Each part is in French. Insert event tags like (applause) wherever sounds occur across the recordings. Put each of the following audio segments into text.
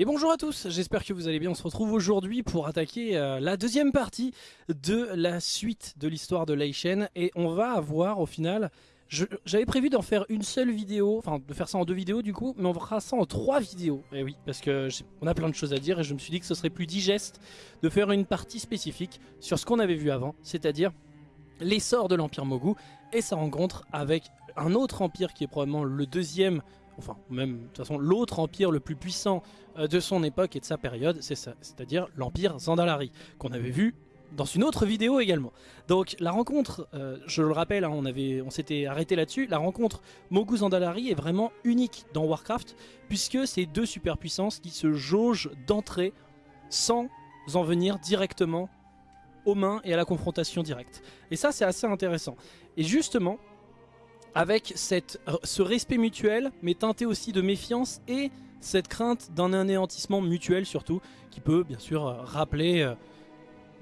Et bonjour à tous, j'espère que vous allez bien. On se retrouve aujourd'hui pour attaquer euh, la deuxième partie de la suite de l'histoire de Leishen. Et on va avoir au final... J'avais prévu d'en faire une seule vidéo, enfin de faire ça en deux vidéos du coup, mais on fera ça en trois vidéos. Et oui, parce que on a plein de choses à dire et je me suis dit que ce serait plus digeste de faire une partie spécifique sur ce qu'on avait vu avant, c'est-à-dire l'essor de l'Empire Mogu et sa rencontre avec un autre empire qui est probablement le deuxième enfin même de toute façon l'autre empire le plus puissant euh, de son époque et de sa période, c'est ça, c'est-à-dire l'empire Zandalari, qu'on avait vu dans une autre vidéo également. Donc la rencontre, euh, je le rappelle, hein, on, on s'était arrêté là-dessus, la rencontre Mogu-Zandalari est vraiment unique dans Warcraft, puisque c'est deux superpuissances qui se jaugent d'entrée sans en venir directement aux mains et à la confrontation directe. Et ça c'est assez intéressant. Et justement, avec cette, ce respect mutuel, mais teinté aussi de méfiance et cette crainte d'un anéantissement mutuel surtout, qui peut bien sûr euh, rappeler euh,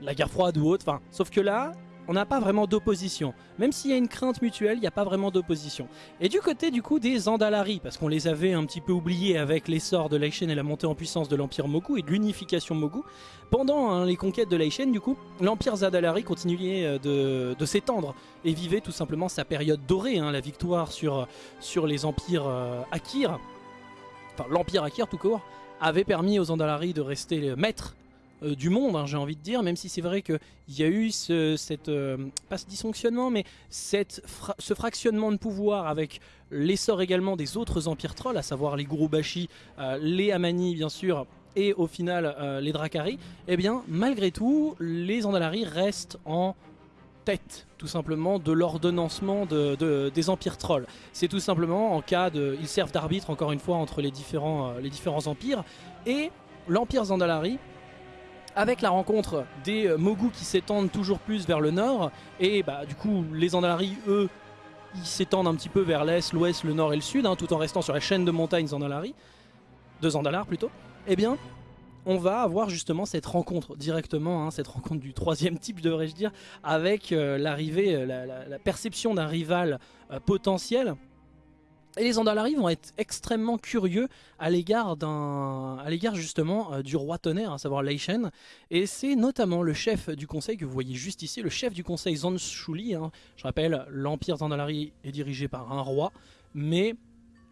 la guerre froide ou autre. Sauf que là, on n'a pas vraiment d'opposition. Même s'il y a une crainte mutuelle, il n'y a pas vraiment d'opposition. Et du côté du coup des Andalari, parce qu'on les avait un petit peu oubliés avec l'essor de Laishen et la montée en puissance de l'Empire Mogu et de l'unification Mogu, pendant hein, les conquêtes de Laishen du coup, l'Empire Zadalari continuait euh, de, s'étendre et vivait tout simplement sa période dorée, hein, la victoire sur, les empires euh, Akir, enfin l'Empire Akir tout court, avait permis aux Andalari de rester maîtres euh, du monde, hein, j'ai envie de dire, même si c'est vrai qu'il y a eu ce, cette, euh, pas ce dysfonctionnement, mais cette ce fractionnement de pouvoir avec l'essor également des autres empires trolls, à savoir les Gurubashi, euh, les Amani bien sûr, et au final les Drakari, eh bien malgré tout, les Andalari restent en tête tout simplement de l'ordonnancement de, des empires trolls. C'est tout simplement en cas de... Ils servent d'arbitre encore une fois entre les différents, les différents empires et l'empire Zandalari avec la rencontre des euh, Mogu qui s'étendent toujours plus vers le nord, et bah du coup les Zandalari, eux, ils s'étendent un petit peu vers l'est, l'ouest, le nord et le sud, hein, tout en restant sur la chaîne de montagnes Zandalari, de Zandalar plutôt, eh bien on va avoir justement cette rencontre directement, hein, cette rencontre du troisième type devrais-je dire, avec euh, l'arrivée, euh, la, perception d'un rival potentiel et les Andalari vont être extrêmement curieux à l'égard justement euh, du roi tonnerre, à savoir Leishen. Et c'est notamment le chef du conseil que vous voyez juste ici, le chef du conseil Zanshuli. Hein. Je rappelle, l'empire Zandalari est dirigé par un roi, mais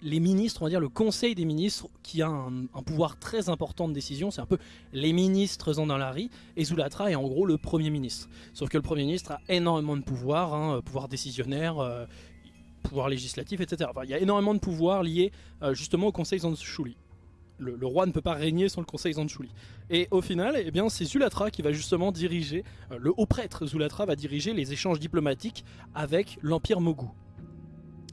les ministres, on va dire le conseil des ministres, qui a un, pouvoir très important de décision, c'est un peu les ministres Zandalari, et Zulatra est en gros le premier ministre. Sauf que le premier ministre a énormément de pouvoir, hein, pouvoir décisionnaire, euh, pouvoir législatif, etc. il y a énormément de pouvoirs liés euh, justement au conseil Zanshuli. Le, le, roi ne peut pas régner sans le conseil Zanshuli. Et au final, eh bien, c'est Zulatra qui va justement diriger, euh, le haut prêtre Zulatra va diriger les échanges diplomatiques avec l'Empire Mogu.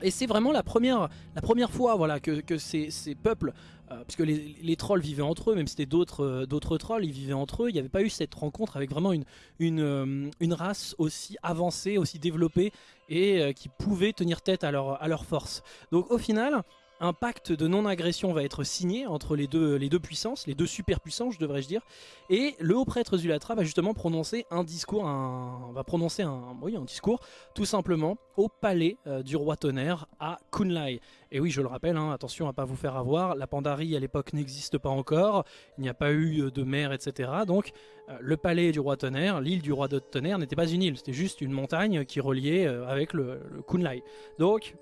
Et c'est vraiment la première, la première fois voilà, que, ces, peuples euh, puisque les, trolls vivaient entre eux, même si c'était d'autres euh, trolls, ils vivaient entre eux, il n'y avait pas eu cette rencontre avec vraiment une, euh, race aussi avancée, aussi développée, et qui pouvait tenir tête à leur, à leur force. Donc au final, un pacte de non-agression va être signé entre les deux, puissances, les deux superpuissances, je devrais-je dire, et le haut prêtre Zulatra va justement prononcer un discours, un, va prononcer un, oui, un discours, tout simplement, au palais euh, du roi tonnerre à Kunlai. Et oui, je le rappelle, hein, attention à pas vous faire avoir, la Pandarie à l'époque n'existe pas encore, il n'y a pas eu euh, de mer, etc. Donc euh, le palais du roi tonnerre, l'île du roi de tonnerre n'était pas une île, c'était juste une montagne qui reliait avec le, le Kunlai. Donc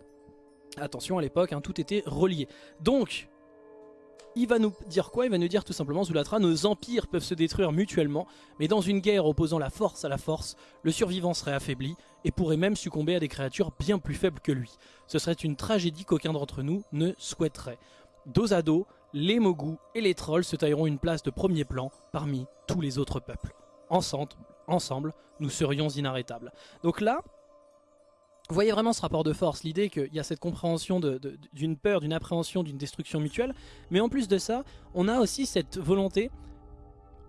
Attention, à l'époque, hein, tout était relié. Donc, il va nous dire quoi? Il va nous dire tout simplement, Zulatra, nos empires peuvent se détruire mutuellement, mais dans une guerre opposant la force à la force, le survivant serait affaibli et pourrait même succomber à des créatures bien plus faibles que lui. Ce serait une tragédie qu'aucun d'entre nous ne souhaiterait. Dos à dos, les Mogus et les Trolls se tailleront une place de premier plan parmi tous les autres peuples. Ensemble, ensemble nous serions inarrêtables. Donc là, vous voyez vraiment ce rapport de force, l'idée qu'il y a cette compréhension d'une peur, d'une appréhension, d'une destruction mutuelle, mais en plus de ça, on a aussi cette volonté,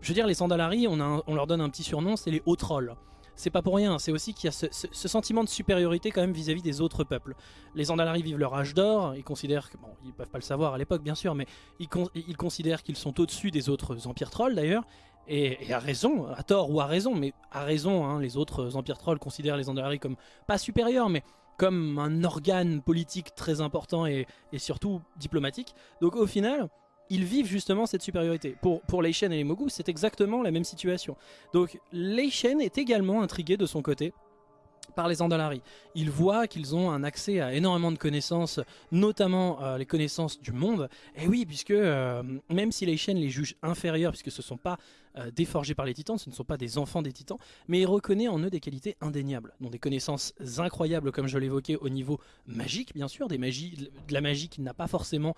je veux dire les Sandalari, on, leur donne un petit surnom, c'est les hauts trolls. C'est pas pour rien, c'est aussi qu'il y a ce, sentiment de supériorité quand même vis-à-vis des autres peuples. Les Sandalari vivent leur âge d'or, ils considèrent, que, bon, ils peuvent pas le savoir à l'époque bien sûr, mais ils, ils considèrent qu'ils sont au-dessus des autres empires trolls d'ailleurs, et, à raison, à tort ou à raison, mais à raison, hein, les autres empires trolls considèrent les Andalari comme, pas supérieurs, mais comme un organe politique très important et, surtout diplomatique. Donc au final, ils vivent justement cette supériorité. Pour, pour Lei Shen et les Mogu, c'est exactement la même situation. Donc Lei Shen est également intrigué de son côté par les Andalari. Ils voient qu'ils ont un accès à énormément de connaissances, notamment euh, les connaissances du monde. Et oui, puisque euh, même si les chaînes les jugent inférieurs, puisque ce ne sont pas euh, déforgés par les titans, ce ne sont pas des enfants des titans, mais il reconnaît en eux des qualités indéniables, dont des connaissances incroyables, comme je l'évoquais, au niveau magique, bien sûr, des magies, de la magie qu'il n'a pas forcément,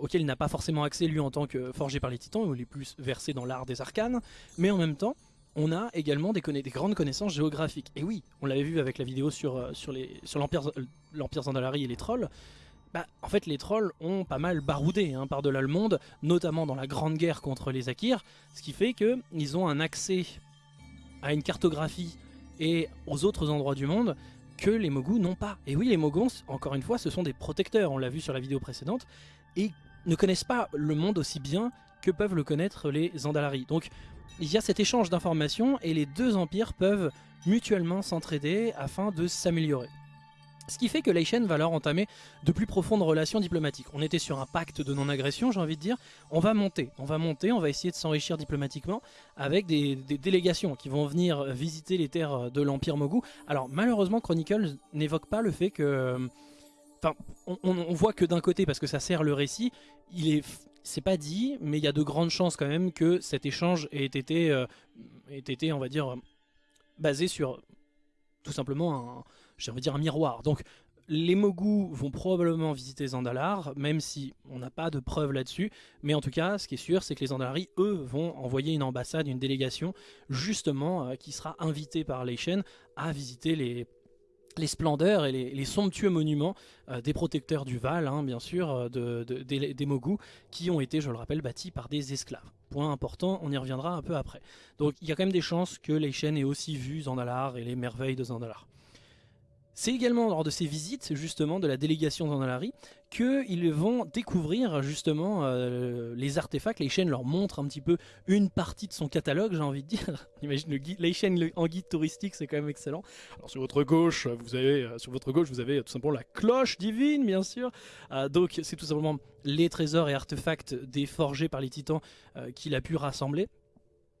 auquel il n'a pas forcément accès lui en tant que forgé par les titans, où il est plus versé dans l'art des arcanes, mais en même temps, on a également des, grandes connaissances géographiques. Et oui, on l'avait vu avec la vidéo sur, euh, sur l'Empire sur Zandalari et les trolls. Bah, en fait, les trolls ont pas mal baroudé hein, par-delà le monde, notamment dans la grande guerre contre les Akirs, ce qui fait qu'ils ont un accès à une cartographie et aux autres endroits du monde que les Mogus n'ont pas. Et oui, les Mogus, encore une fois, ce sont des protecteurs, on l'a vu sur la vidéo précédente, et ne connaissent pas le monde aussi bien que peuvent le connaître les Zandalari. Donc il y a cet échange d'informations et les deux empires peuvent mutuellement s'entraider afin de s'améliorer. Ce qui fait que Leishen va leur entamer de plus profondes relations diplomatiques. On était sur un pacte de non-agression, j'ai envie de dire. On va monter, on va monter, on va essayer de s'enrichir diplomatiquement avec des, délégations qui vont venir visiter les terres de l'Empire Mogu. Alors malheureusement, Chronicle n'évoque pas le fait que... Enfin, on, on voit que d'un côté, parce que ça sert le récit, il est c'est pas dit, mais il y a de grandes chances quand même que cet échange ait été, euh, ait été on va dire, basé sur tout simplement un, j'ai envie de dire un miroir. Donc les Mogu vont probablement visiter Zandalar, même si on n'a pas de preuves là-dessus. Mais en tout cas, ce qui est sûr, c'est que les Zandalari, eux, vont envoyer une ambassade, une délégation, justement, euh, qui sera invitée par les chaînes à visiter les splendeurs et les, somptueux monuments euh, des protecteurs du Val, hein, bien sûr, euh, de, des, Mogus, qui ont été, je le rappelle, bâtis par des esclaves. Point important, on y reviendra un peu après. Donc il y a quand même des chances que les chaînes aient aussi vu Zandalar et les merveilles de Zandalar. C'est également lors de ces visites justement de la délégation d'Andalari qu'ils vont découvrir justement euh, les artefacts. Chaînes leur montrent un petit peu une partie de son catalogue, j'ai envie de dire. (laughs) imagine le guide, en guide touristique, c'est quand même excellent. Alors sur votre gauche, vous avez euh, sur votre gauche, vous avez tout simplement la cloche divine, bien sûr. Euh, donc c'est tout simplement les trésors et artefacts déforgés par les titans qu'il a pu rassembler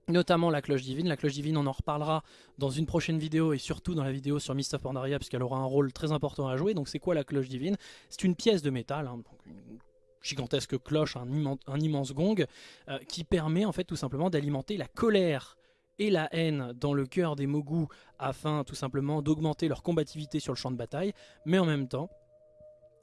notamment la cloche divine. La cloche divine, on en reparlera dans une prochaine vidéo et surtout dans la vidéo sur Mist of Pandaria puisqu'elle aura un rôle très important à jouer. Donc c'est quoi la cloche divine? C'est une pièce de métal, hein, une gigantesque cloche, un, immense, gong, euh, qui permet en fait tout simplement d'alimenter la colère et la haine dans le cœur des Mogus afin tout simplement d'augmenter leur combativité sur le champ de bataille, mais en même temps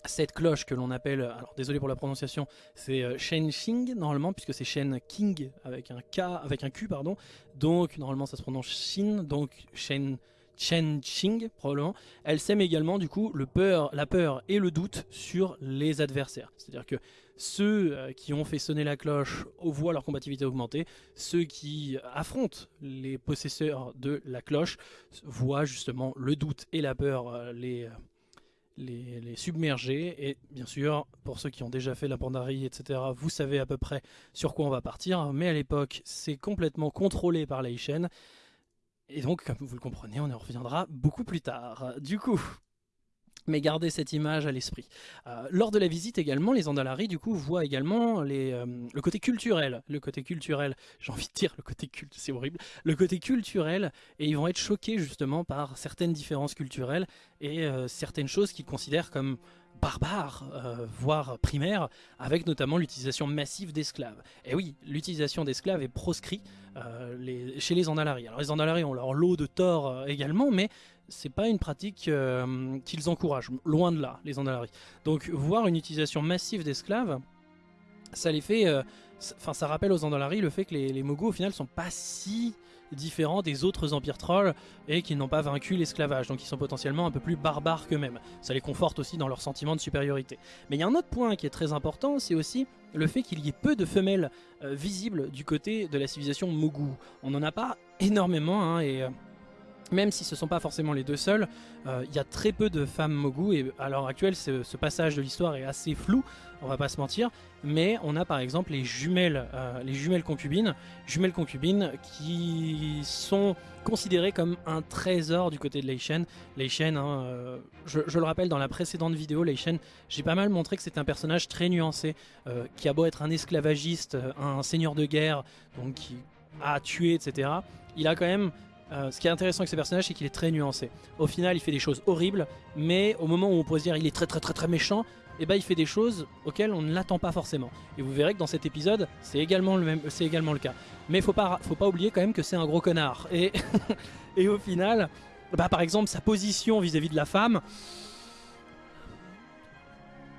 cette cloche que l'on appelle, alors désolé pour la prononciation, c'est euh, Shen Xing normalement, puisque c'est Shen King avec un K, avec un Q pardon, donc normalement ça se prononce Shin, donc Shen, Chen Xing probablement. Elle sème également du coup le peur, la peur et le doute sur les adversaires, c'est-à-dire que ceux euh, qui ont fait sonner la cloche voient leur combativité augmenter, ceux qui affrontent les possesseurs de la cloche voient justement le doute et la peur euh, les submerger. Et bien sûr, pour ceux qui ont déjà fait la Pandarie, etc., vous savez à peu près sur quoi on va partir. Mais à l'époque, c'est complètement contrôlé par la Et donc, comme vous le comprenez, on y reviendra beaucoup plus tard. Du coup, mais gardez cette image à l'esprit. Euh, lors de la visite également, les Andalari du coup voient également les, euh, le côté culturel, le côté culturel, (laughs) j'ai envie de dire le côté culte, c'est horrible, le côté culturel, et ils vont être choqués justement par certaines différences culturelles et euh, certaines choses qu'ils considèrent comme barbares, voire primaires, avec notamment l'utilisation massive d'esclaves. Et oui, l'utilisation d'esclaves est proscrit chez les Andalari. Alors les Andalari ont leur lot de tort également, mais c'est pas une pratique euh, qu'ils encouragent, loin de là, les Andalari. Donc voir une utilisation massive d'esclaves, ça les fait, euh, enfin ça rappelle aux Andalari le fait que les, les au final sont pas si différents des autres empires trolls et qu'ils n'ont pas vaincu l'esclavage, donc ils sont potentiellement un peu plus barbares qu'eux-mêmes. Ça les conforte aussi dans leur sentiment de supériorité. Mais il y a un autre point qui est très important, c'est aussi le fait qu'il y ait peu de femelles euh, visibles du côté de la civilisation Mogu. On n'en a pas énormément, hein, et même si ce ne sont pas forcément les deux seuls, euh, il y a très peu de femmes Mogu et à l'heure actuelle ce, passage de l'histoire est assez flou, on va pas se mentir, mais on a par exemple les jumelles, euh, les jumelles concubines, jumelles concubines qui sont considérées comme un trésor du côté de Leishen. Leishen, hein, euh, je, je, le rappelle dans la précédente vidéo, Leishen, j'ai pas mal montré que c'est un personnage très nuancé, euh, qui a beau être un esclavagiste, un seigneur de guerre, donc qui a tué, etc. Il a quand même euh, ce qui est intéressant avec ce personnage, c'est qu'il est très nuancé. Au final, il fait des choses horribles, mais au moment où on pourrait se dire il est très très très très méchant, et eh ben il fait des choses auxquelles on ne l'attend pas forcément. Et vous verrez que dans cet épisode, c'est également le même, également le cas. Mais faut pas, faut pas oublier quand même que c'est un gros connard. Et, (laughs) et au final, bah par exemple sa position vis-à-vis -vis de la femme,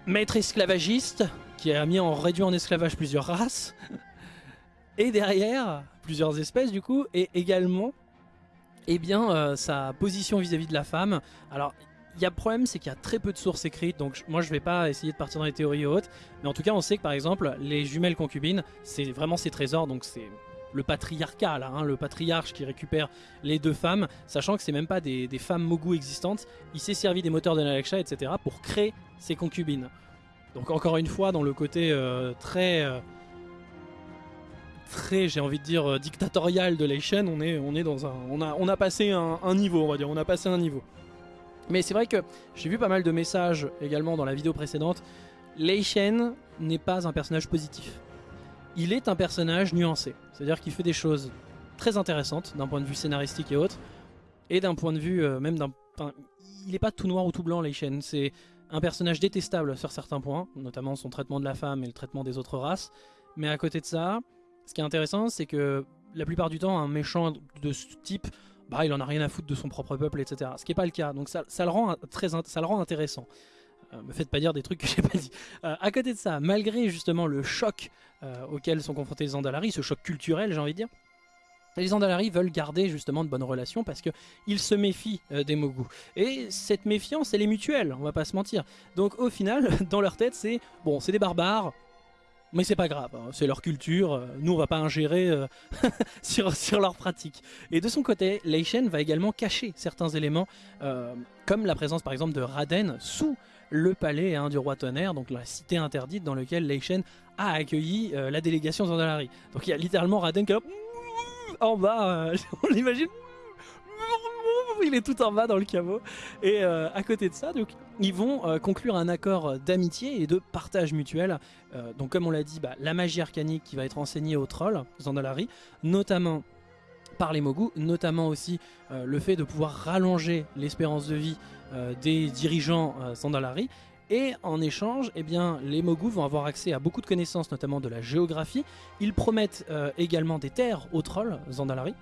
maître esclavagiste qui a mis en réduit en esclavage plusieurs races. (laughs) Et derrière, plusieurs espèces du coup, et également eh bien euh, sa position vis-à-vis de la femme. Alors il y a le problème, c'est qu'il y a très peu de sources écrites, donc moi je vais pas essayer de partir dans les théories hautes, mais en tout cas on sait que par exemple les jumelles concubines, c'est vraiment ses trésors, donc c'est le patriarcat hein, le patriarche qui récupère les deux femmes, sachant que c'est même pas des, femmes Mogu existantes, il s'est servi des moteurs de Nalaksha, etc. pour créer ses concubines. Donc encore une fois dans le côté euh, très... Euh, très, j'ai envie de dire, euh, dictatorial de Leishen, on est, on est dans un, on a, on a passé un, niveau, on va dire, on a passé un niveau. Mais c'est vrai que j'ai vu pas mal de messages également dans la vidéo précédente. Leishen n'est pas un personnage positif. Il est un personnage nuancé, c'est-à-dire qu'il fait des choses très intéressantes d'un point de vue scénaristique et autres, et d'un point de vue euh, même d'un, il n'est pas tout noir ou tout blanc Leishen. C'est un personnage détestable sur certains points, notamment son traitement de la femme et le traitement des autres races. Mais à côté de ça, ce qui est intéressant, c'est que la plupart du temps, un méchant de ce type, bah, il en a rien à foutre de son propre peuple, etc. Ce qui n'est pas le cas. Donc ça, le, rend très, ça le rend intéressant. Euh, me faites pas dire des trucs que j'ai pas dit. Euh, à côté de ça, malgré justement le choc euh, auquel sont confrontés les Andalari, ce choc culturel, j'ai envie de dire, les Andalari veulent garder justement de bonnes relations parce qu'ils se méfient des Mogu. Et cette méfiance, elle est mutuelle, on va pas se mentir. Donc au final, (laughs) dans leur tête, c'est bon, c'est des barbares, mais c'est pas grave, hein, c'est leur culture, euh, nous on va pas ingérer euh, (laughs) sur, sur leurs pratiques. Et de son côté, Leishen va également cacher certains éléments, euh, comme la présence par exemple de Raden sous le palais hein, du roi tonnerre, donc la cité interdite dans laquelle Leishen a accueilli la délégation Zandalari. Donc il y a littéralement Raden qui est en bas, (laughs) on l'imagine (laughs) il est tout en bas dans le caveau. Et euh, à côté de ça, donc, ils vont euh, conclure un accord d'amitié et de partage mutuel. Euh, donc comme on l'a dit, bah, la magie arcanique qui va être enseignée aux trolls, Zandalari, notamment par les Mogu, notamment aussi le fait de pouvoir rallonger l'espérance de vie des dirigeants Zandalari. Et en échange, eh bien, les Mogu vont avoir accès à beaucoup de connaissances, notamment de la géographie. Ils promettent également des terres aux trolls Zandalari.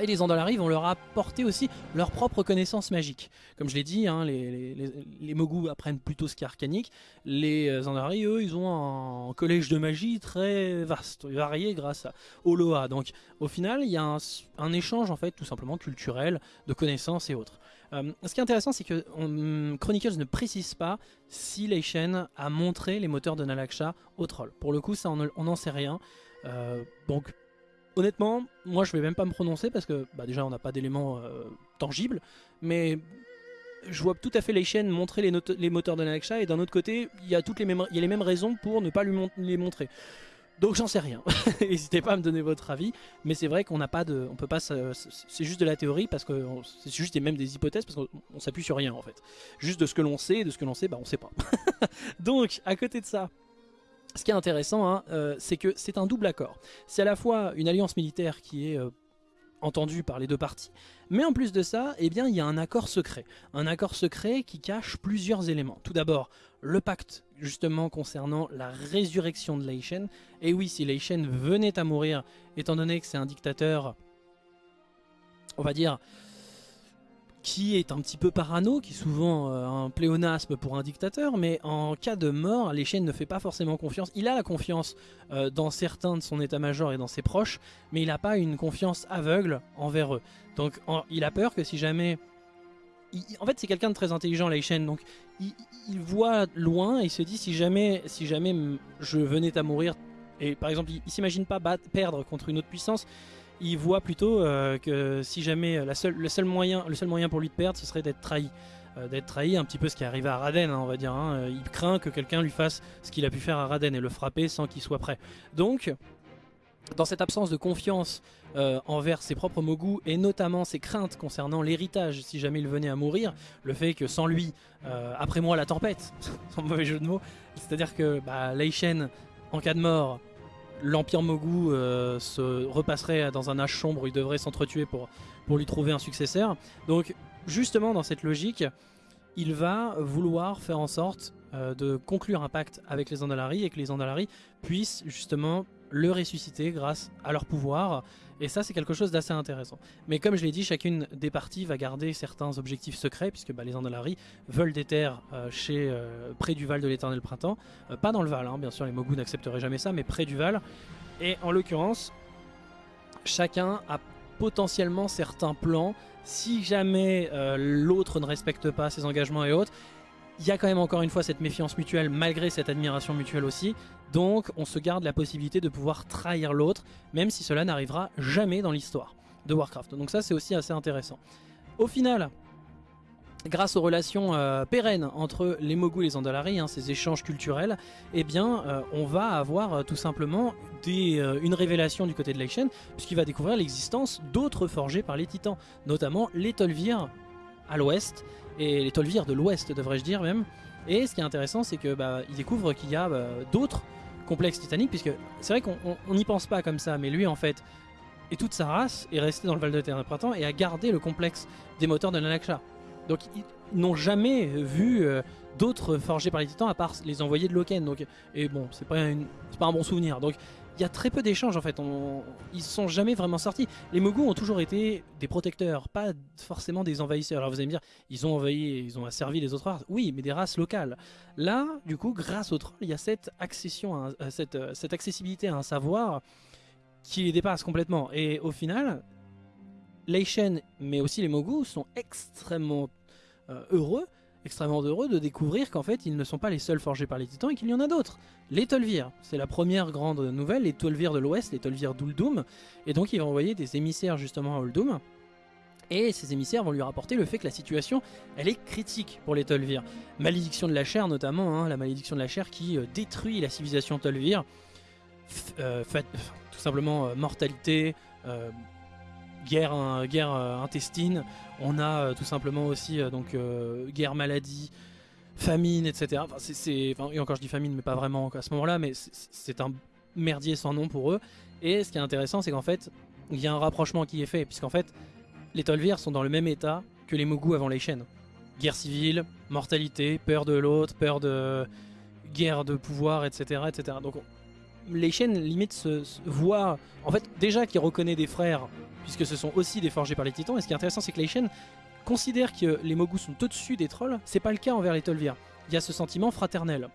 Et les Andalari vont leur apporter aussi leur propre connaissance magique. Comme je l'ai dit, hein, les, Mogu apprennent plutôt ce qui est arcanique. Les euh, Andalari, eux, ils ont un collège de magie très vaste, varié grâce à Oloa. Donc au final, il y a un, échange en fait tout simplement culturel, de connaissances et autres. Euh, ce qui est intéressant, c'est que Chronicles ne précise pas si Leishen a montré les moteurs de Nalaksha au troll. Pour le coup, ça on n'en sait rien. Euh, donc honnêtement, moi je vais même pas me prononcer parce que bah, déjà on n'a pas d'éléments euh, tangibles, mais je vois tout à fait les chaînes montrer les, moteurs de Nalaksha et d'un autre côté il y a les mêmes, y a les mêmes raisons pour ne pas lui les montrer. Donc j'en sais rien. (laughs) N'hésitez pas à me donner votre avis, mais c'est vrai qu'on n'a pas de, on peut pas, c'est juste de la théorie parce que c'est juste et même des hypothèses parce qu'on s'appuie sur rien en fait. Juste de ce que l'on sait, de ce que l'on sait, bah on sait pas. (laughs) Donc à côté de ça, ce qui est intéressant, hein, euh, c'est que c'est un double accord. C'est à la fois une alliance militaire qui est euh, entendue par les deux parties, mais en plus de ça, eh bien, il y a un accord secret. Un accord secret qui cache plusieurs éléments. Tout d'abord, le pacte justement concernant la résurrection de Leishen. Et oui, si Leishen venait à mourir, étant donné que c'est un dictateur, on va dire, qui est un petit peu parano, qui est souvent euh, un pléonasme pour un dictateur, mais en cas de mort, les chaînes ne fait pas forcément confiance. Il a la confiance euh, dans certains de son état-major et dans ses proches, mais il n'a pas une confiance aveugle envers eux. Donc il a peur que si jamais... en fait c'est quelqu'un de très intelligent, les chaînes, donc il, voit loin et il se dit si jamais, si jamais je venais à mourir, et par exemple il, il s'imagine pas perdre contre une autre puissance, il voit plutôt que si jamais le, seul moyen, pour lui de perdre, ce serait d'être trahi. d'être trahi, un petit peu ce qui est arrivé à Raden, hein, on va dire. Hein. Il craint que quelqu'un lui fasse ce qu'il a pu faire à Raden et le frapper sans qu'il soit prêt. Donc, dans cette absence de confiance euh, envers ses propres Mogu et notamment ses craintes concernant l'héritage si jamais il venait à mourir, le fait que sans lui, euh, après moi la tempête, (laughs) sans mauvais jeu de mots, c'est-à-dire que bah, Leishen, en cas de mort, l'Empire Mogu euh, se repasserait dans un âge sombre, il devrait s'entretuer pour, pour lui trouver un successeur. Donc justement dans cette logique, il va vouloir faire en sorte de conclure un pacte avec les Andalari et que les Andalari puissent justement le ressusciter grâce à leur pouvoir. Et ça, c'est quelque chose d'assez intéressant. Mais comme je l'ai dit, chacune des parties va garder certains objectifs secrets, puisque bah, les Andalari veulent des terres euh, euh, près du Val de l'Éternel Printemps. Euh, pas dans le Val, hein, bien sûr, les Mogu n'accepteraient jamais ça, mais près du Val. Et en l'occurrence, chacun a potentiellement certains plans. Si jamais l'autre ne respecte pas ses engagements et autres, il y a quand même encore une fois cette méfiance mutuelle malgré cette admiration mutuelle aussi. Donc on se garde la possibilité de pouvoir trahir l'autre, même si cela n'arrivera jamais dans l'histoire de Warcraft. Donc ça c'est aussi assez intéressant. Au final, grâce aux relations euh, pérennes entre les Mogu et les Andalari, hein, ces échanges culturels, eh bien euh, on va avoir euh, tout simplement une révélation du côté de Leishen, puisqu'il va découvrir l'existence d'autres forgés par les titans, notamment les Tolvir à l'ouest, et les Tolvir de l'ouest devrais-je dire même. Et ce qui est intéressant c'est que bah, il découvre qu'il y a bah, d'autres complexes titaniques puisque c'est vrai qu'on n'y pense pas comme ça mais lui en fait et toute sa race est restée dans le Val de Terre Printemps et a gardé le complexe des moteurs de Nanaksha. Donc ils n'ont jamais vu euh, d'autres forgés par les titans à part les envoyés de Loken. Donc, et bon, c'est pas, pas un bon souvenir. Donc il y a très peu d'échanges en fait, on... ils sont jamais vraiment sortis. Les Mogu ont toujours été des protecteurs, pas forcément des envahisseurs. Alors vous allez me dire, ils ont envahi, ils ont asservi les autres races, oui, mais des races locales. Là, du coup, grâce au troll, il y a cette accession, euh, cette, euh, cette accessibilité à un savoir qui les dépasse complètement. Et au final, Leishen, mais aussi les Mogu, sont extrêmement euh, heureux extrêmement heureux de découvrir qu'en fait ils ne sont pas les seuls forgés par les titans et qu'il y en a d'autres. Les Tolvir, c'est la première grande nouvelle, les Tolvir de l'Ouest, les Tolvir d'Uldum, et donc il va envoyer des émissaires justement à Uldum, et ces émissaires vont lui rapporter le fait que la situation, elle est critique pour les Tolvir. Malédiction de la chair notamment, hein, la malédiction de la chair qui euh, détruit la civilisation Tolvir, euh, tout simplement euh, mortalité, guerre, guerre intestine, on a euh, tout simplement aussi euh, donc euh, guerre, maladie, famine, etc. Enfin, c'est, et encore je dis famine, mais pas vraiment à ce moment-là, mais c'est un merdier sans nom pour eux. Et ce qui est intéressant, c'est qu'en fait, il y a un rapprochement qui est fait, puisqu'en fait, les Tolvir sont dans le même état que les Mogu avant les chaînes. Guerre civile, mortalité, peur de l'autre, peur de guerre de pouvoir, etc. etc. Donc les chaînes limite se, voient, en fait, déjà qu'ils reconnaît des frères puisque ce sont aussi des forgés par les titans. Et ce qui est intéressant, c'est que Leishen considère que les Mogus sont au-dessus des trolls. C'est pas le cas envers les Tolvir. Il y a ce sentiment fraternel.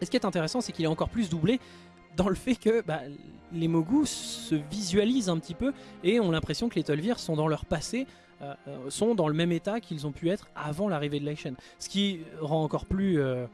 Et ce qui est intéressant, c'est qu'il est encore plus doublé dans le fait que bah, les Mogus se visualisent un petit peu et ont l'impression que les Tolvir sont dans leur passé, euh, euh, sont dans le même état qu'ils ont pu être avant l'arrivée de Leishen. Ce qui rend encore plus... Euh,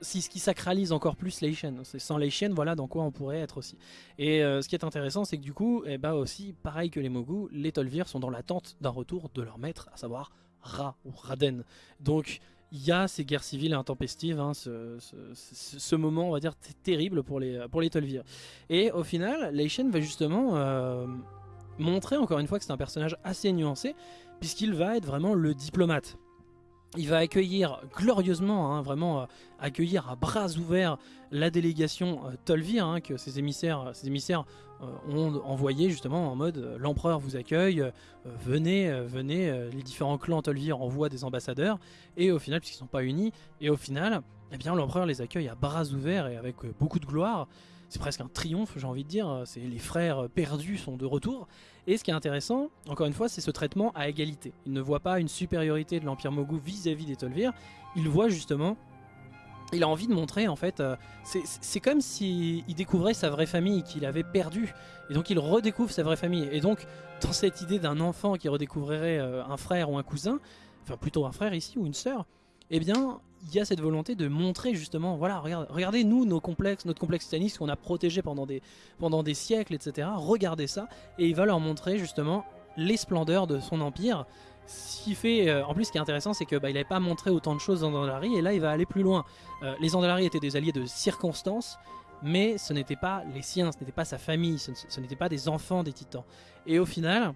ce qui sacralise encore plus C'est Sans Leishen, voilà dans quoi on pourrait être aussi. Et euh, ce qui est intéressant, c'est que du coup, eh ben aussi, pareil que les Mogu, les Tolvir sont dans l'attente d'un retour de leur maître, à savoir Ra ou Raden. Donc il y a ces guerres civiles intempestives, hein, ce, moment, on va dire, terrible pour les, pour les Tolvir. Et au final, Leishen va justement euh, montrer encore une fois que c'est un personnage assez nuancé, puisqu'il va être vraiment le diplomate il va accueillir glorieusement, hein, vraiment euh, accueillir à bras ouverts la délégation euh, Tolvir hein, que ses émissaires, euh, ont envoyé justement en mode l'empereur vous accueille, venez, venez, les différents clans Tolvir envoient des ambassadeurs et au final, puisqu'ils ne sont pas unis, et au final, eh bien l'empereur les accueille à bras ouverts et avec beaucoup de gloire c'est presque un triomphe, j'ai envie de dire. C'est les frères perdus sont de retour. Et ce qui est intéressant, encore une fois, c'est ce traitement à égalité. Il ne voit pas une supériorité de l'Empire Mogu vis-à-vis des Tolvir. Il voit justement il a envie de montrer en fait, euh, c'est comme s'il découvrait sa vraie famille qu'il avait perdue et donc il redécouvre sa vraie famille et donc dans cette idée d'un enfant qui redécouvrirait euh, un frère ou un cousin, enfin plutôt un frère ici ou une sœur, eh bien, il y a cette volonté de montrer justement, voilà, regardez, nous, nos complexes, notre complexe titanisme qu'on a protégé pendant des, siècles, etc. Regardez ça, et il va leur montrer justement les splendeurs de son empire. Ce fait, euh, en plus, ce qui est intéressant, c'est que bah, il n'avait pas montré autant de choses dans Andalari, et là, il va aller plus loin. Euh, les Andalari étaient des alliés de circonstance, mais ce n'était pas les siens, ce n'était pas sa famille, ce n'était pas des enfants des titans. Et au final,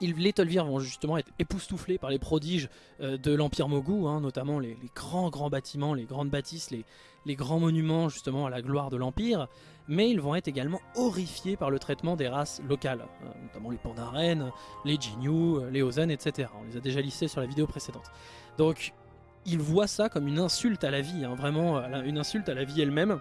les Tolvir vont justement être époustouflés par les prodiges euh, de l'Empire Mogu, hein, notamment les, grands grands bâtiments, les grandes bâtisses, les, grands monuments justement à la gloire de l'Empire, mais ils vont être également horrifiés par le traitement des races locales, euh, notamment les Pandaren, les Jinyu, les Ozan, etc. On les a déjà listés sur la vidéo précédente. Donc ils voient ça comme une insulte à la vie, hein, vraiment une insulte à la vie elle-même.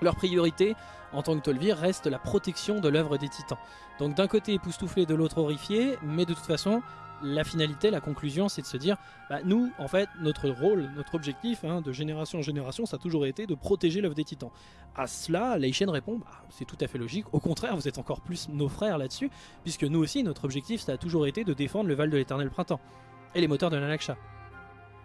Leur priorité en tant que Tolvir reste la protection de l'œuvre des titans. Donc d'un côté époustouflé, de l'autre horrifié, mais de toute façon, la finalité, la conclusion, c'est de se dire, bah, nous, en fait, notre rôle, notre objectif, hein, de génération en génération, ça a toujours été de protéger l'œuvre des titans. À cela, Leishen répond, bah, c'est tout à fait logique, au contraire, vous êtes encore plus nos frères là-dessus, puisque nous aussi, notre objectif, ça a toujours été de défendre le Val de l'Éternel Printemps, et les moteurs de l'Anaksha.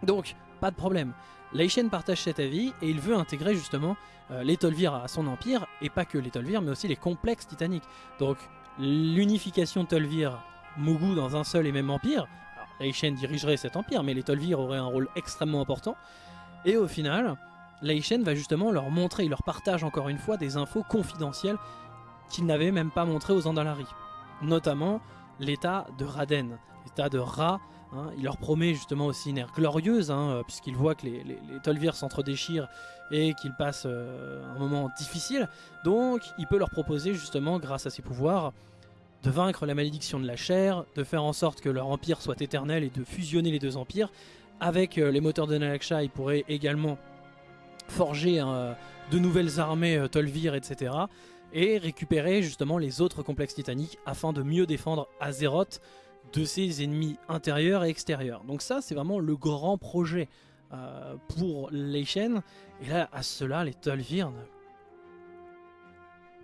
Donc, pas de problème. Leishen partage cet avis et il veut intégrer justement euh, les Tolvir à son empire, et pas que les Tolvir, mais aussi les complexes titaniques. Donc l'unification Tolvir Mugu dans un seul et même empire, Leishen dirigerait cet empire, mais les Tolvir auraient un rôle extrêmement important, et au final, Leishen va justement leur montrer, il leur partage encore une fois des infos confidentielles qu'il n'avait même pas montrées aux Andalari, notamment l'état de Raden, l'état de Ra, Hein, il leur promet justement aussi une ère glorieuse, hein, euh, puisqu'il voit que les, les, Tolvir s'entre-déchirent et qu'ils passent euh, un moment difficile. Donc il peut leur proposer justement, grâce à ses pouvoirs, de vaincre la malédiction de la chair, de faire en sorte que leur empire soit éternel et de fusionner les deux empires. Avec euh, les moteurs de Nalaksha, il pourrait également forger de nouvelles armées Tolvir, etc. Et récupérer justement les autres complexes titaniques afin de mieux défendre Azeroth de ses ennemis intérieurs et extérieurs. Donc ça, c'est vraiment le grand projet euh, pour les. Et là, à cela, les Tolvir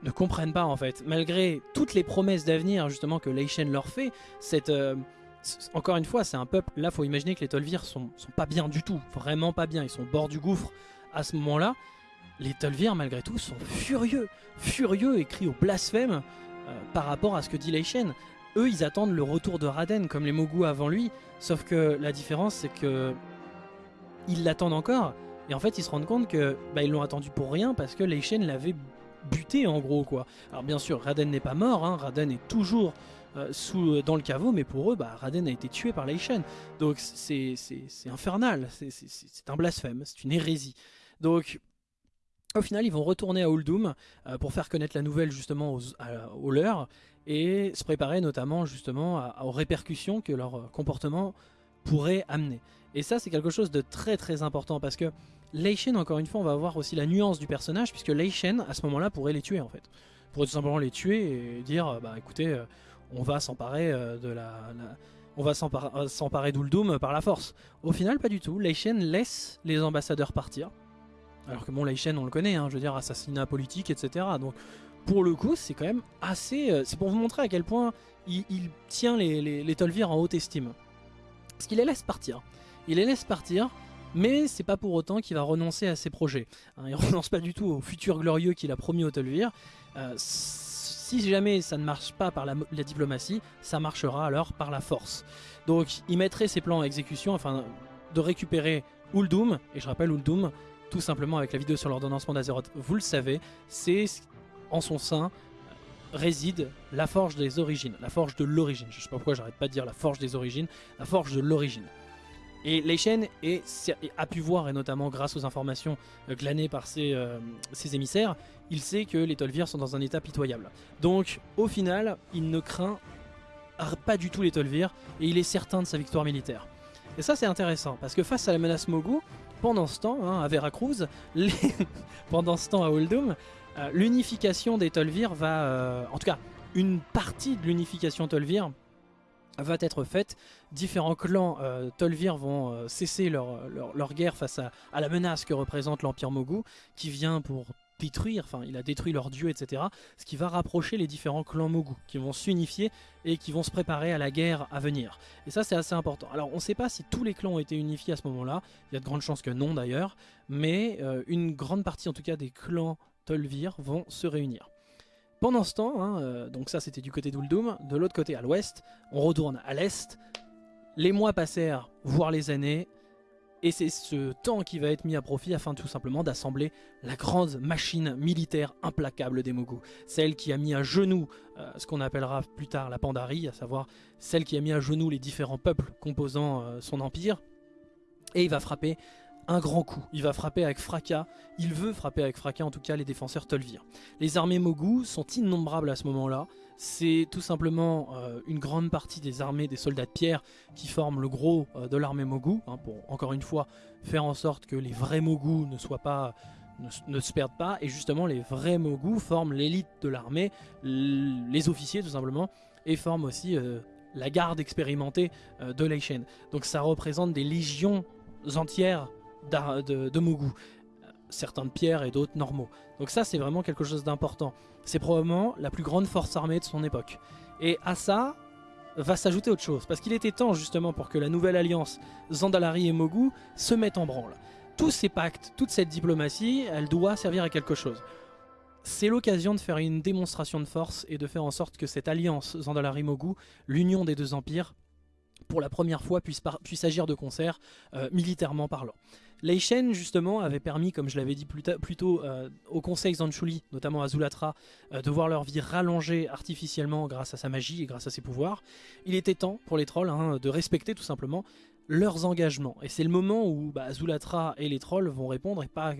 ne, comprennent pas en fait. Malgré toutes les promesses d'avenir justement que Leishen leur fait, cette, euh, encore une fois, c'est un peuple, là faut imaginer que les Tolvir sont, sont pas bien du tout, vraiment pas bien, ils sont au bord du gouffre à ce moment-là. Les Tolvir malgré tout sont furieux, furieux crient au blasphème euh, par rapport à ce que dit Leishen. Eux, ils attendent le retour de Raden comme les Mogu avant lui, sauf que la différence, c'est que ils l'attendent encore. Et en fait, ils se rendent compte que bah, ils l'ont attendu pour rien parce que Leishen l'avait buté en gros quoi. Alors bien sûr, Raden n'est pas mort, hein. Raden est toujours euh, sous, dans le caveau, mais pour eux, bah, Raden a été tué par Leishen. Donc c'est infernal, c'est un blasphème, c'est une hérésie. Donc au final, ils vont retourner à Uldum euh, pour faire connaître la nouvelle justement aux, aux leurs et se préparer notamment justement aux répercussions que leur euh, comportement pourrait amener. Et ça c'est quelque chose de très très important parce que Leishen encore une fois on va voir aussi la nuance du personnage puisque Leishen à ce moment là pourrait les tuer en fait. Pourrait tout simplement les tuer et dire euh, bah écoutez euh, on va s'emparer de la, on va s'emparer d'Uldum par la force. Au final pas du tout, Leishen laisse les ambassadeurs partir. Alors que bon Leishen on le connaît, hein, je veux dire assassinat politique etc. Donc pour le coup, c'est quand même assez... Euh, c'est pour vous montrer à quel point il, tient les, les, en haute estime. Parce qu'il les laisse partir. Il les laisse partir, mais c'est pas pour autant qu'il va renoncer à ses projets. Hein, il (laughs) renonce pas du tout au futur glorieux qu'il a promis aux Tolvir. Euh, si jamais ça ne marche pas par la, diplomatie, ça marchera alors par la force. Donc il mettrait ses plans en exécution afin de récupérer Uldum, et je rappelle Uldum, tout simplement avec la vidéo sur l'ordonnancement d'Azeroth, vous le savez, c'est en son sein réside la forge des origines, la forge de l'origine. Je sais pas pourquoi j'arrête pas de dire la forge des origines, la forge de l'origine. Et Leishen a pu voir, et notamment grâce aux informations euh, glanées par euh, ses, émissaires, il sait que les Tolvir sont dans un état pitoyable. Donc au final, il ne craint pas du tout les Tolvir, et il est certain de sa victoire militaire. Et ça c'est intéressant, parce que face à la menace Mogu, pendant ce temps, hein, à Veracruz, (laughs) pendant ce temps à Uldum, euh, l'unification des Tolvir va... Euh, en tout cas, une partie de l'unification Tolvir va être faite. Différents clans euh, Tolvir vont cesser leur, guerre face à, la menace que représente l'Empire Mogu, qui vient pour détruire, enfin il a détruit leurs dieux, etc. Ce qui va rapprocher les différents clans Mogu, qui vont s'unifier et qui vont se préparer à la guerre à venir. Et ça c'est assez important. Alors on ne sait pas si tous les clans ont été unifiés à ce moment-là, il y a de grandes chances que non d'ailleurs, mais euh, une grande partie en tout cas des clans Tolvir vont se réunir. Pendant ce temps, hein, euh, donc ça c'était du côté d'Uldum, de l'autre côté à l'ouest, on retourne à l'est, les mois passèrent, voire les années, et c'est ce temps qui va être mis à profit afin tout simplement d'assembler la grande machine militaire implacable des Mogu. Celle qui a mis à genoux euh, ce qu'on appellera plus tard la Pandarie, à savoir celle qui a mis à genoux les différents peuples composant euh, son empire. Et il va frapper un grand coup. Il va frapper avec fracas. Il veut frapper avec fracas en tout cas les défenseurs Tolvir. Les armées Mogu sont innombrables à ce moment-là. C'est tout simplement euh, une grande partie des armées des soldats de pierre qui forment le gros euh, de l'armée Mogu, hein, pour encore une fois faire en sorte que les vrais Mogu ne soient pas ne, se perdent pas et justement les vrais Mogu forment l'élite de l'armée, les officiers tout simplement et forment aussi euh, la garde expérimentée de Leishen. Donc ça représente des légions entières de, Mogu certains de pierre et d'autres normaux. Donc ça c'est vraiment quelque chose d'important. C'est probablement la plus grande force armée de son époque. Et à ça va s'ajouter autre chose, parce qu'il était temps justement pour que la nouvelle alliance Zandalari et Mogu se mette en branle. Tous ces pactes, toute cette diplomatie, elle doit servir à quelque chose. C'est l'occasion de faire une démonstration de force et de faire en sorte que cette alliance Zandalari-Mogu, l'union des deux empires, pour la première fois puisse, puisse agir de concert, euh, militairement parlant. Leishen justement avait permis, comme je l'avais dit plus, tôt, euh, au conseil Zanchuli, notamment à Zulatra, euh, de voir leur vie rallongée artificiellement grâce à sa magie et grâce à ses pouvoirs. Il était temps pour les trolls hein, de respecter tout simplement leurs engagements. Et c'est le moment où bah, Zulatra et les trolls vont répondre, et pas,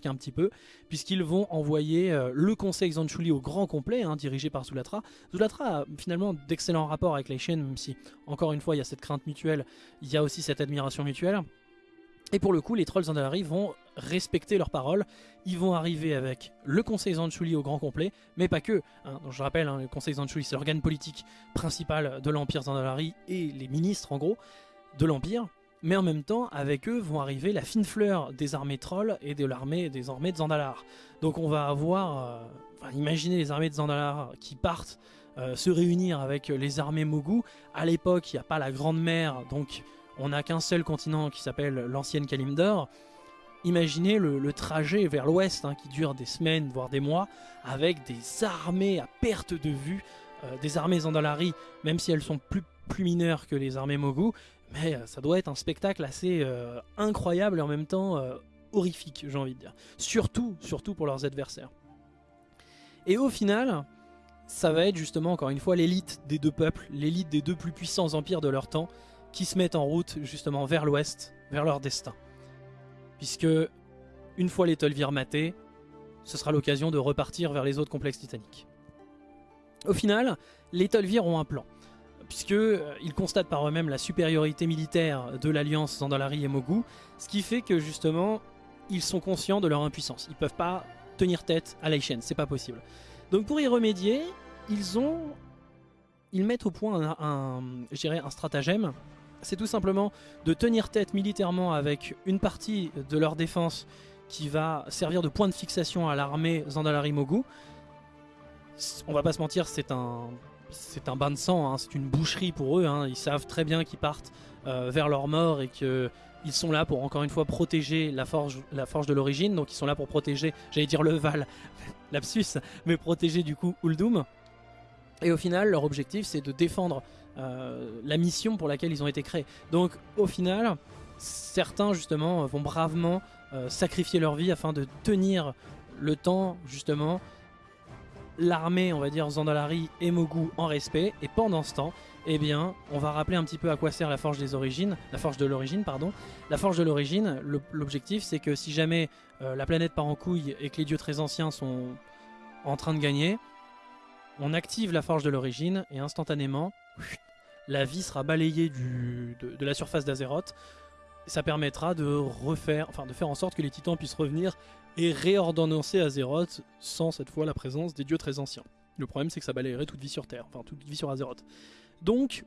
qu'un petit peu, puisqu'ils vont envoyer euh, le conseil Zanchuli au grand complet, hein, dirigé par Zulatra. Zulatra a finalement d'excellents rapports avec Leishen, même si, encore une fois, il y a cette crainte mutuelle, il y a aussi cette admiration mutuelle. Et pour le coup, les trolls Zandalari vont respecter leurs paroles. Ils vont arriver avec le Conseil Zanchuli au grand complet, mais pas que. Hein. Je rappelle, hein, le Conseil Zanchuli, c'est l'organe politique principal de l'Empire Zandalari et les ministres, en gros, de l'Empire. Mais en même temps, avec eux vont arriver la fine fleur des armées trolls et de l'armée des armées Zandalar. Donc on va avoir... Euh, imaginez les armées de Zandalar qui partent euh, se réunir avec les armées Mogu. À l'époque, il n'y a pas la Grande Mer, donc on n'a qu'un seul continent qui s'appelle l'ancienne Kalimdor. Imaginez le, trajet vers l'ouest hein, qui dure des semaines, voire des mois, avec des armées à perte de vue, euh, des armées Zandalari, même si elles sont plus, mineures que les armées Mogu, mais euh, ça doit être un spectacle assez euh, incroyable et en même temps horrifique, j'ai envie de dire. Surtout, surtout pour leurs adversaires. Et au final, ça va être justement encore une fois l'élite des deux peuples, l'élite des deux plus puissants empires de leur temps, qui se mettent en route justement vers l'ouest, vers leur destin. Puisque une fois les Tolvir matés, ce sera l'occasion de repartir vers les autres complexes titaniques. Au final, les Tolvir ont un plan, puisqu'ils euh, constatent par eux-mêmes la supériorité militaire de l'alliance Zandalari et Mogu, ce qui fait que justement, ils sont conscients de leur impuissance. Ils peuvent pas tenir tête à Leishen, c'est pas possible. Donc pour y remédier, ils ont... Ils mettent au point un, un, un stratagème c'est tout simplement de tenir tête militairement avec une partie de leur défense qui va servir de point de fixation à l'armée Zandalari Mogu. On va pas se mentir, c'est un, c'est un bain de sang, hein. c'est une boucherie pour eux. Hein. Ils savent très bien qu'ils partent euh, vers leur mort et qu'ils sont là pour encore une fois protéger la forge, la forge de l'origine. Donc ils sont là pour protéger, j'allais dire le Val, (laughs) lapsus, mais protéger du coup Uldum. Et au final, leur objectif c'est de défendre euh, la mission pour laquelle ils ont été créés. Donc au final, certains justement vont bravement euh, sacrifier leur vie afin de tenir le temps justement l'armée, on va dire Zandalari et Mogu en respect. Et pendant ce temps, eh bien, on va rappeler un petit peu à quoi sert la forge des origines, la forge de l'origine, pardon. La forge de l'origine, l'objectif c'est que si jamais euh, la planète part en couille et que les dieux très anciens sont en train de gagner, on active la forge de l'origine et instantanément, la vie sera balayée de, la surface d'Azeroth. Ça permettra de faire en sorte que les titans puissent revenir et réordonnancer Azeroth sans cette fois la présence des dieux très anciens. Le problème c'est que ça balayerait toute vie sur Terre, enfin toute vie sur Azeroth. Donc,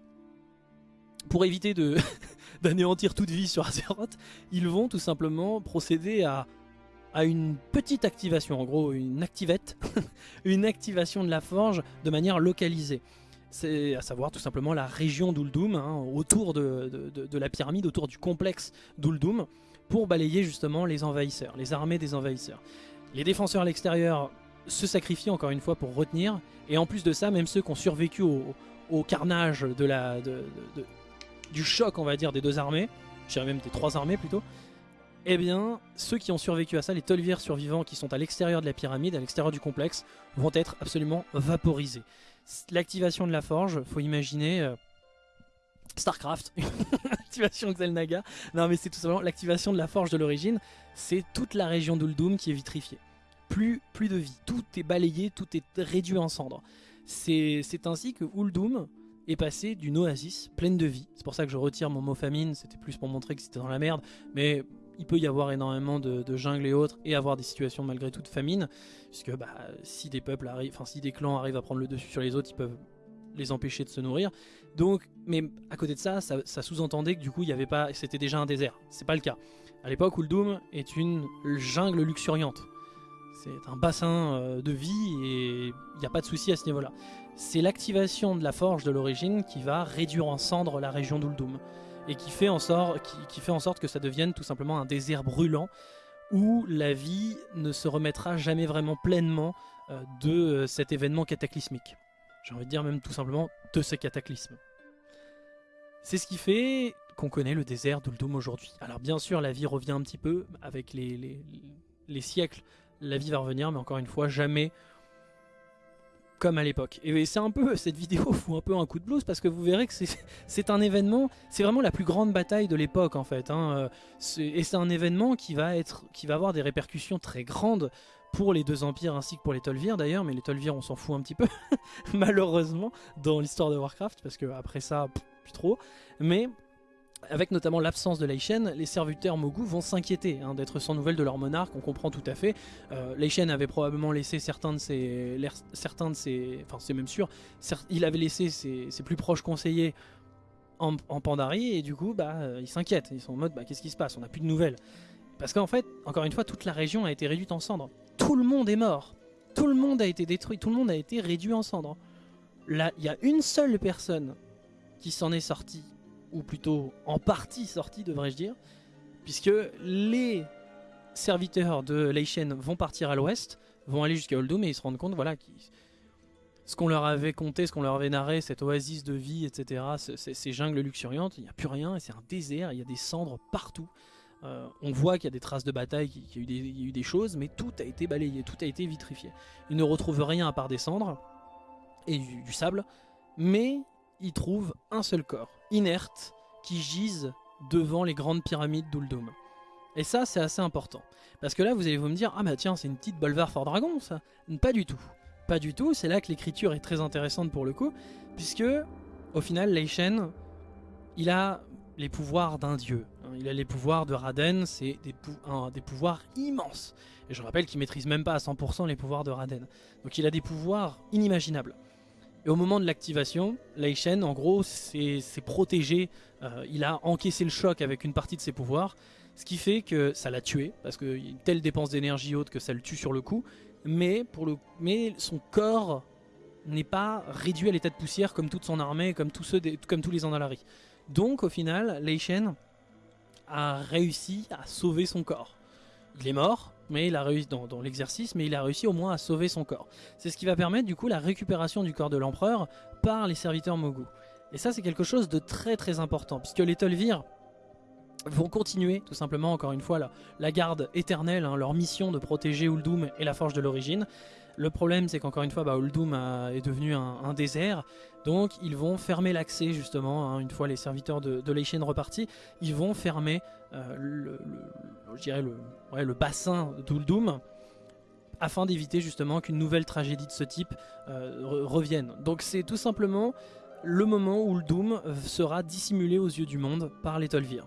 pour éviter (laughs) d'anéantir toute vie sur Azeroth, ils vont tout simplement procéder à une petite activation, en gros une activette, (laughs) une activation de la forge de manière localisée. C'est à savoir tout simplement la région d'Uldum, hein, autour de, la pyramide, autour du complexe d'Uldum, pour balayer justement les envahisseurs, les armées des envahisseurs. Les défenseurs à l'extérieur se sacrifient encore une fois pour retenir, et en plus de ça, même ceux qui ont survécu au, carnage du choc, on va dire, des deux armées, je dirais même des trois armées plutôt, eh bien, ceux qui ont survécu à ça, les Tolvirs survivants qui sont à l'extérieur de la pyramide, à l'extérieur du complexe, vont être absolument vaporisés. L'activation de la forge, faut imaginer... Euh, Starcraft, (laughs) activation Xel'Naga. Non mais c'est tout simplement l'activation de la forge de l'origine, c'est toute la région d'Uldum qui est vitrifiée. Plus, plus de vie, tout est balayé, tout est réduit en cendres. C'est ainsi que Uldum est passé d'une oasis pleine de vie. C'est pour ça que je retire mon mot famine, c'était plus pour montrer que c'était dans la merde, mais il peut y avoir énormément de, jungle et autres et avoir des situations malgré tout de famine, puisque bah, si des peuples arrivent, enfin si des clans arrivent à prendre le dessus sur les autres, ils peuvent les empêcher de se nourrir. Donc, mais à côté de ça, ça, sous-entendait que du coup, il y avait pas, c'était déjà un désert. C'est pas le cas. À l'époque, Uldum est une jungle luxuriante. C'est un bassin euh, de vie et il n'y a pas de souci à ce niveau-là. C'est l'activation de la forge de l'origine qui va réduire en cendres la région d'Uldum et qui fait, en sorte, que ça devienne tout simplement un désert brûlant où la vie ne se remettra jamais vraiment pleinement euh, de euh, cet événement cataclysmique. J'ai envie de dire même tout simplement de ce cataclysme. C'est ce qui fait qu'on connaît le désert d'Uldum aujourd'hui. Alors bien sûr la vie revient un petit peu avec les siècles, la vie va revenir mais encore une fois jamais comme à l'époque. Et c'est un peu, cette vidéo (laughs) fout un peu un coup de blues parce que vous verrez que c'est un événement, c'est vraiment la plus grande bataille de l'époque en fait. Hein. Et c'est un événement qui va, être, qui va avoir des répercussions très grandes pour les deux empires ainsi que pour les Tolvir d'ailleurs, mais les Tolvir on s'en fout un petit peu, (laughs) malheureusement, dans l'histoire de Warcraft, parce que après ça, plus trop. Mais avec notamment l'absence de Leishen, les serviteurs Mogu vont s'inquiéter hein, d'être sans nouvelles de leur monarque, on comprend tout à fait. Euh, Leishen avait probablement laissé certains de ses, certains de ses, enfin c'est même sûr, il avait laissé ses, plus proches conseillers en, Pandarie et du coup bah, euh, ils s'inquiètent, ils sont en mode bah, qu'est-ce qui se passe, on n'a plus de nouvelles. Parce qu'en fait, encore une fois, toute la région a été réduite en cendres. Tout le monde est mort, tout le monde a été détruit, tout le monde a été réduit en cendres. Là, il y a une seule personne qui s'en est sortie ou plutôt en partie sorti devrais-je dire, puisque les serviteurs de Leishen vont partir à l'ouest, vont aller jusqu'à Oldum et ils se rendent compte voilà, ce qu'on leur avait compté, ce qu'on leur avait narré, cette oasis de vie, etc., ces jungles luxuriantes, il n'y a plus rien, c'est un désert, il y a des cendres partout. Euh, on voit qu'il y a des traces de bataille, qu'il y, a eu des choses, mais tout a été balayé, tout a été vitrifié. Ils ne retrouvent rien à part des cendres et du sable, mais ils trouvent un seul corps inerte qui gisent devant les grandes pyramides d'Uldum. Et ça, c'est assez important. Parce que là, vous allez vous me dire, ah bah tiens, c'est une petite Bolvar Fort Dragon, ça. Pas du tout. Pas du tout, c'est là que l'écriture est très intéressante pour le coup, puisque, au final, Leishen, il a les pouvoirs d'un dieu. Il a les pouvoirs de Raden, c'est des, des, pouvoirs immenses. Et je rappelle qu'il maîtrise même pas à 100% les pouvoirs de Raden. Donc il a des pouvoirs inimaginables. Et au moment de l'activation, Shen, en gros, s'est protégé. Euh, il a encaissé le choc avec une partie de ses pouvoirs. Ce qui fait que ça l'a tué, parce que une telle dépense d'énergie haute que ça le tue sur le coup. Mais, son corps n'est pas réduit à l'état de poussière comme toute son armée, comme tous, ceux comme tous les Andalari. Donc au final, Shen a réussi à sauver son corps. Il est mort, mais il a réussi dans, l'exercice, mais il a réussi au moins à sauver son corps. C'est ce qui va permettre du coup la récupération du corps de l'empereur par les serviteurs Mogu. Et ça c'est quelque chose de très très important, puisque les Tolvir vont continuer tout simplement encore une fois la, garde éternelle, hein, leur mission de protéger Uldum et la forge de l'origine. Le problème c'est qu'encore une fois bah, Uldum est devenu un, désert, donc ils vont fermer l'accès justement, hein, une fois les serviteurs de, de repartis, ils vont fermer euh, le, bassin d'Uldum afin d'éviter justement qu'une nouvelle tragédie de ce type euh, revienne. Donc c'est tout simplement le moment où Uldum sera dissimulé aux yeux du monde par les Tolvir.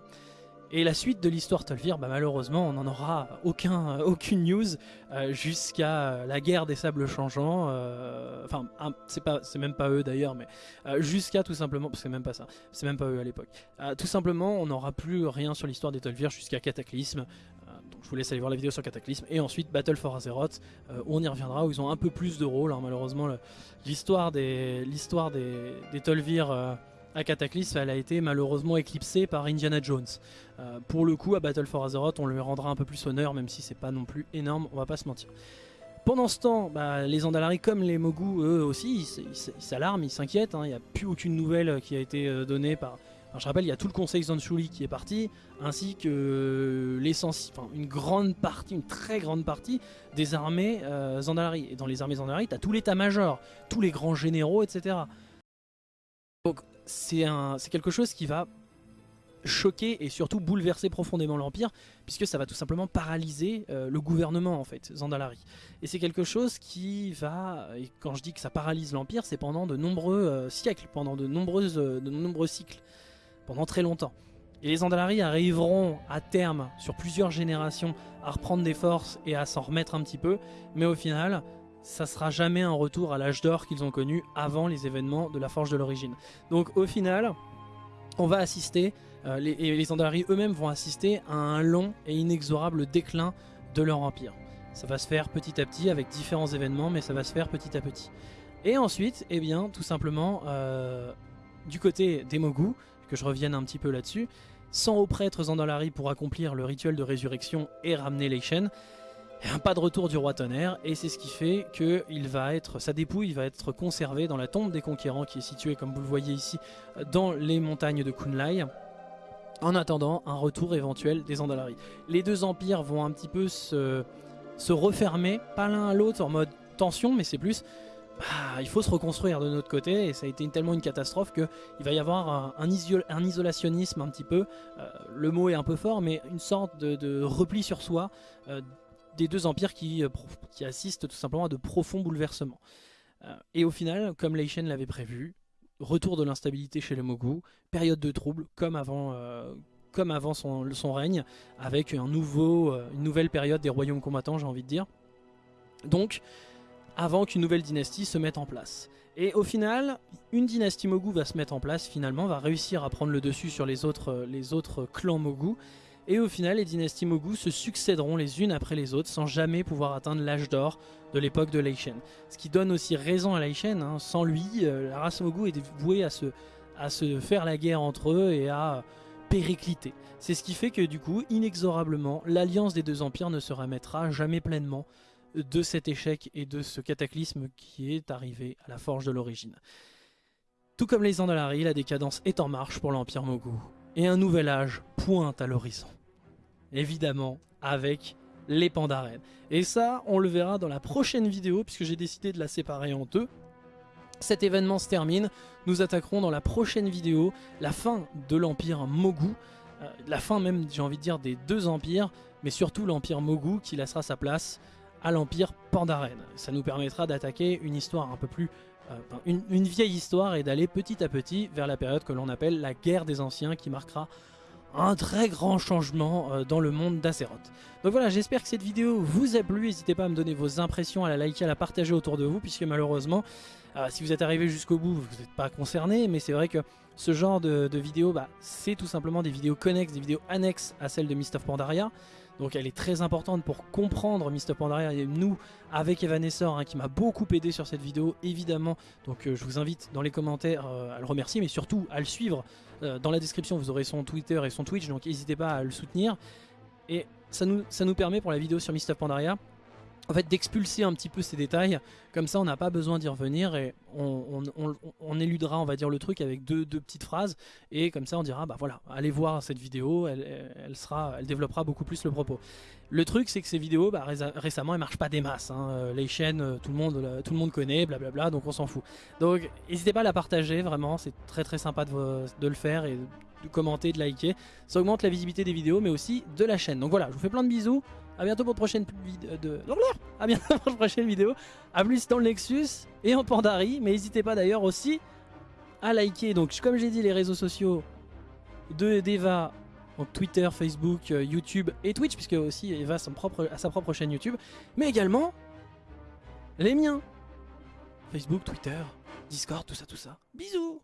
Et la suite de l'histoire Tolvir, bah, malheureusement, on n'en aura aucun, aucune news euh, jusqu'à la guerre des sables changeants. Euh, enfin, c'est pas, c'est même pas eux d'ailleurs, mais jusqu'à tout simplement, parce que c'est même pas ça, c'est même pas eux à l'époque. tout simplement, on n'aura plus rien sur l'histoire des Tolvir jusqu'à Cataclysme, Donc je vous laisse aller voir la vidéo sur Cataclysme. Et ensuite Battle for Azeroth, où on y reviendra, où ils ont un peu plus de rôle. Hein. malheureusement, l'histoire des, l'histoire des, des Tolvir à Cataclysme, elle a été malheureusement éclipsée par Indiana Jones. pour le coup, à Battle for Azeroth, on lui rendra un peu plus honneur, même si c'est pas non plus énorme, on va pas se mentir. Pendant ce temps, bah, les Andalari comme les Mogu, eux aussi, ils s'alarment, ils s'inquiètent. Hein. Il n'y a plus aucune nouvelle qui a été euh, donnée par... je rappelle, il y a tout le conseil Zanshuli qui est parti, ainsi que l'essence, enfin, une grande partie, une très grande partie des armées euh, Zandalari. Et dans les armées Zandalari, tu as tout l'état-major, tous les grands généraux, etc. Donc c'est quelque chose qui va choquer et surtout bouleverser profondément l'Empire, puisque ça va tout simplement paralyser euh, le gouvernement en fait, Zandalari. Et c'est quelque chose qui va, et quand je dis que ça paralyse l'Empire, c'est pendant de nombreux euh, siècles, pendant de, nombreuses, de nombreux cycles, pendant très longtemps. Et les Zandalari arriveront à terme, sur plusieurs générations, à reprendre des forces et à s'en remettre un petit peu, mais au final, ça sera jamais un retour à l'âge d'or qu'ils ont connu avant les événements de la Forge de l'origine. Donc au final, on va assister euh, et les Andalari eux-mêmes vont assister à un long et inexorable déclin de leur empire. Ça va se faire petit à petit avec différents événements, mais ça va se faire petit à petit. Et ensuite, eh bien, tout simplement, euh, du côté des Mogu, que je revienne un petit peu là-dessus, 100 hauts prêtres Zandalari pour accomplir le rituel de résurrection et ramener les chaînes. Un pas de retour du roi tonnerre, et c'est ce qui fait que il va être, sa dépouille va être conservée dans la tombe des conquérants qui est située, comme vous le voyez ici, dans les montagnes de Kunlai en attendant un retour éventuel des Andalari. Les deux empires vont un petit peu se, refermer, pas l'un à l'autre en mode tension, mais c'est plus bah, il faut se reconstruire de notre côté et ça a été tellement une catastrophe qu'il va y avoir un, un, isolationnisme un petit peu, euh, le mot est un peu fort, mais une sorte de, repli sur soi euh, des deux empires qui, euh, qui, assistent tout simplement à de profonds bouleversements. et au final, comme Leishen l'avait prévu, retour de l'instabilité chez les Mogu, période de trouble comme avant, euh, comme avant son, règne, avec euh, une nouvelle période des royaumes combattants j'ai envie de dire. Donc avant qu'une nouvelle dynastie se mette en place. Et au final, une dynastie Mogu va se mettre en place finalement, va réussir à prendre le dessus sur les autres, euh, les autres clans Mogu, et au final, les dynasties Mogu se succéderont les unes après les autres sans jamais pouvoir atteindre l'âge d'or de l'époque de Leishen. Ce qui donne aussi raison à Leishen. Hein. Sans lui, euh, la race Mogu est vouée à se, à se faire la guerre entre eux et à péricliter. C'est ce qui fait que du coup, inexorablement, l'alliance des deux empires ne se remettra jamais pleinement de cet échec et de ce cataclysme qui est arrivé à la forge de l'origine. Tout comme les Andalari, la décadence est en marche pour l'Empire Mogu et un nouvel âge pointe à l'horizon. Évidemment, avec les Pandaren. Et ça, on le verra dans la prochaine vidéo, puisque j'ai décidé de la séparer en deux. Cet événement se termine, nous attaquerons dans la prochaine vidéo la fin de l'Empire Mogu, euh, la fin même, j'ai envie de dire, des deux empires, mais surtout l'Empire Mogu qui laissera sa place à l'Empire Pandaren. Ça nous permettra d'attaquer une histoire un peu plus euh, une, vieille histoire et d'aller petit à petit vers la période que l'on appelle la guerre des anciens qui marquera un très grand changement euh, dans le monde d'Azeroth. Donc voilà, j'espère que cette vidéo vous a plu. N'hésitez pas à me donner vos impressions, à la liker, à la partager autour de vous, puisque malheureusement, euh, si vous êtes arrivé jusqu'au bout, vous n'êtes pas concerné, mais c'est vrai que ce genre de, de vidéos, bah, c'est tout simplement des vidéos connexes, des vidéos annexes à celles de Mist of Pandaria. Donc elle est très importante pour comprendre of Pandaria et nous avec Evanessor hein, qui m'a beaucoup aidé sur cette vidéo évidemment. Donc euh, je vous invite dans les commentaires euh, à le remercier mais surtout à le suivre. Euh, dans la description vous aurez son Twitter et son Twitch donc n'hésitez pas à le soutenir. Et ça nous, permet pour la vidéo sur of Pandaria en fait d'expulser un petit peu ces détails, comme ça on n'a pas besoin d'y revenir et on, éludera on va dire le truc avec deux, petites phrases et comme ça on dira bah voilà allez voir cette vidéo, elle, sera, elle développera beaucoup plus le propos. Le truc c'est que ces vidéos bah, récemment elles marchent pas des masses, hein. euh, les chaînes euh, tout le monde, euh, tout le monde connaît blablabla donc on s'en fout. Donc n'hésitez pas à la partager vraiment, c'est très très sympa de, de le faire et de commenter, de liker, ça augmente la visibilité des vidéos mais aussi de la chaîne. Donc voilà je vous fais plein de bisous. A bientôt pour une prochaine vidéo de... À bientôt pour une prochaine (laughs) vidéo. A plus dans le Nexus et en Pandari. Mais n'hésitez pas d'ailleurs aussi à liker. Donc comme j'ai dit les réseaux sociaux de d'Eva. Donc Twitter, Facebook, euh, YouTube et Twitch. Puisque aussi Eva son propre, a sa propre chaîne YouTube. Mais également les miens. Facebook, Twitter, Discord, tout ça, tout ça. Bisous